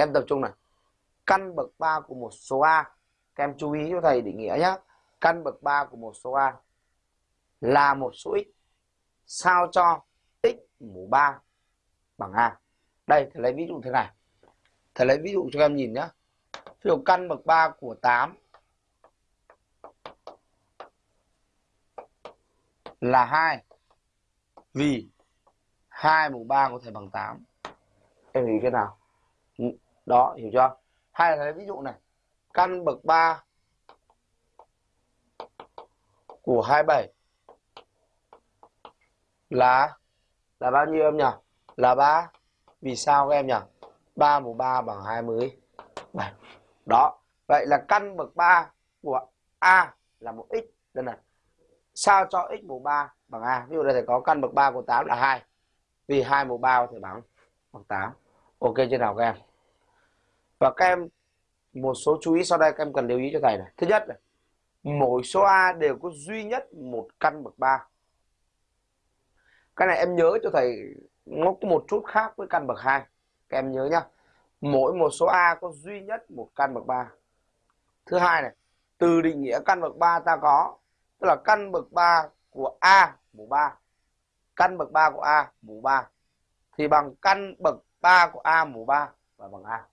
các em tập trung này. Căn bậc 3 của một số A. Các em chú ý cho thầy định nghĩa nhé căn bậc 3 của một số A là một số x sao cho x mũ 3 bằng A. Đây, thầy lấy ví dụ thế này. Thầy lấy ví dụ cho các em nhìn nhé ví dụ căn bậc 3 của 8 là 2 vì 2 mũ 3 có thể bằng 8 em nghĩ cái nào? Đó, hiểu chưa? Hay là lấy ví dụ này. Căn bậc 3 của 27 là là bao nhiêu em nhỉ? Là 3 vì sao các em nhỉ? 3 mũ 3 bằng 27 đó, vậy là căn bậc 3 của A là một x. Đây này. Sao cho x mũ 3 bằng A? Ví dụ đây thầy có căn bậc 3 của 8 là 2 vì 2 mũ 3 có thể bằng bằng 8 ok, chưa nào các em? Và các em, một số chú ý sau đây các em cần lưu ý cho thầy này. Thứ nhất là mỗi số A đều có duy nhất một căn bậc 3 cái này em nhớ cho thầy, nó có một chút khác với căn bậc 2 các em nhớ nhá. Mỗi một số A có duy nhất một căn bậc 3 thứ hai này, từ định nghĩa căn bậc 3 ta có, tức là căn bậc 3 của A mũ 3 căn bậc 3 của A mũ 3 thì bằng căn bậc 3 của A mũ 3 và bằng A.